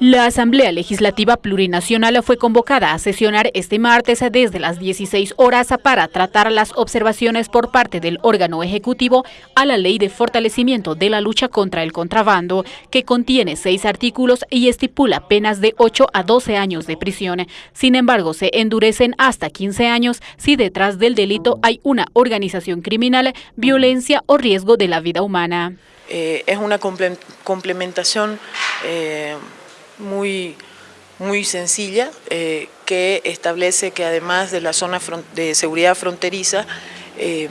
La Asamblea Legislativa Plurinacional fue convocada a sesionar este martes desde las 16 horas para tratar las observaciones por parte del órgano ejecutivo a la Ley de Fortalecimiento de la Lucha contra el Contrabando, que contiene seis artículos y estipula penas de 8 a 12 años de prisión. Sin embargo, se endurecen hasta 15 años si detrás del delito hay una organización criminal, violencia o riesgo de la vida humana. Eh, es una complementación eh, muy, muy sencilla eh, que establece que además de la zona de seguridad fronteriza eh,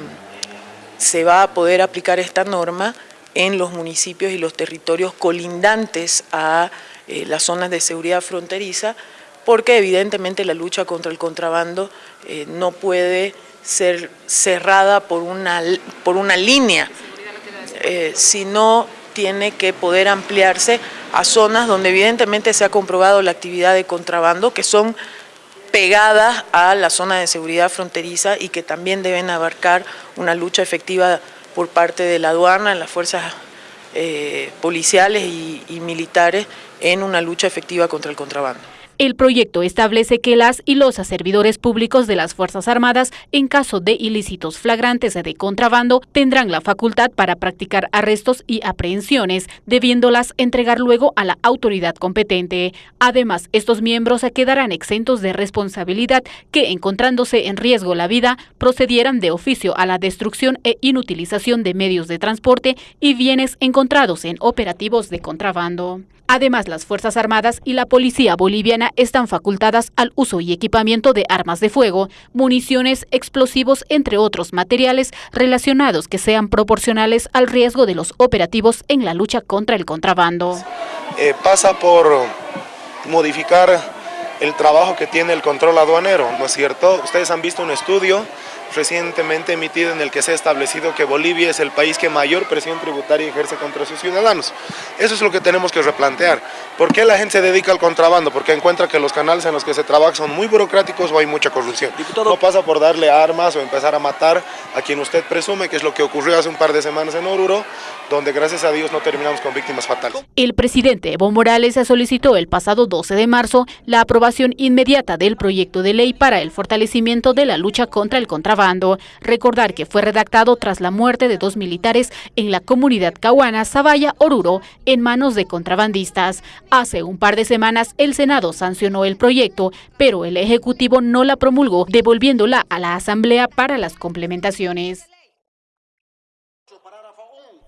se va a poder aplicar esta norma en los municipios y los territorios colindantes a las zonas de seguridad fronteriza porque evidentemente la lucha contra el contrabando no puede ser cerrada por una, por una línea, sino tiene que poder ampliarse a zonas donde evidentemente se ha comprobado la actividad de contrabando, que son pegadas a la zona de seguridad fronteriza y que también deben abarcar una lucha efectiva por parte de la aduana, las fuerzas eh, policiales y militares en una lucha efectiva contra el contrabando. El proyecto establece que las y los servidores públicos de las Fuerzas Armadas, en caso de ilícitos flagrantes de contrabando, tendrán la facultad para practicar arrestos y aprehensiones, debiéndolas entregar luego a la autoridad competente. Además, estos miembros quedarán exentos de responsabilidad que, encontrándose en riesgo la vida, procedieran de oficio a la destrucción e inutilización de medios de transporte y bienes encontrados en operativos de contrabando. Además, las Fuerzas Armadas y la Policía Boliviana están facultadas al uso y equipamiento de armas de fuego, municiones, explosivos, entre otros materiales relacionados que sean proporcionales al riesgo de los operativos en la lucha contra el contrabando. Eh, pasa por modificar el trabajo que tiene el control aduanero, ¿no es cierto? Ustedes han visto un estudio recientemente emitido en el que se ha establecido que Bolivia es el país que mayor presión tributaria ejerce contra sus ciudadanos. Eso es lo que tenemos que replantear. ¿Por qué la gente se dedica al contrabando? Porque encuentra que los canales en los que se trabaja son muy burocráticos o hay mucha corrupción. No pasa por darle armas o empezar a matar a quien usted presume, que es lo que ocurrió hace un par de semanas en Oruro, donde gracias a Dios no terminamos con víctimas fatales. El presidente Evo Morales solicitó el pasado 12 de marzo la aprobación inmediata del proyecto de ley para el fortalecimiento de la lucha contra el Recordar que fue redactado tras la muerte de dos militares en la comunidad cahuana Zavalla Oruro en manos de contrabandistas. Hace un par de semanas el Senado sancionó el proyecto, pero el Ejecutivo no la promulgó, devolviéndola a la Asamblea para las complementaciones.